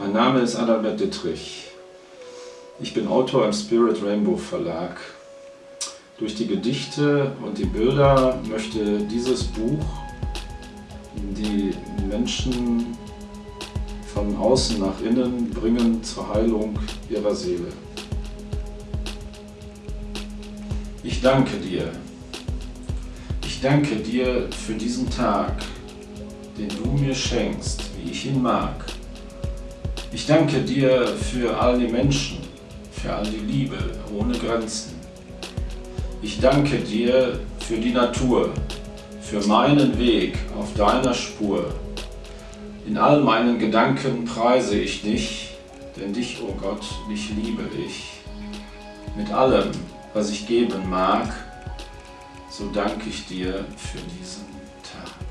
Mein Name ist Adalbert Dittrich. Ich bin Autor im Spirit Rainbow Verlag. Durch die Gedichte und die Bilder möchte dieses Buch die Menschen von außen nach innen bringen zur Heilung ihrer Seele. Ich danke dir. Ich danke dir für diesen Tag, den du mir schenkst, wie ich ihn mag. Ich danke dir für all die Menschen, für all die Liebe ohne Grenzen. Ich danke dir für die Natur, für meinen Weg auf deiner Spur. In all meinen Gedanken preise ich dich, denn dich, o oh Gott, dich liebe ich. Mit allem, was ich geben mag, so danke ich dir für diesen Tag.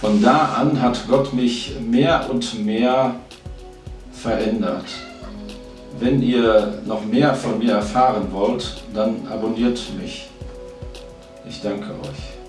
Von da an hat Gott mich mehr und mehr verändert. Wenn ihr noch mehr von mir erfahren wollt, dann abonniert mich. Ich danke euch.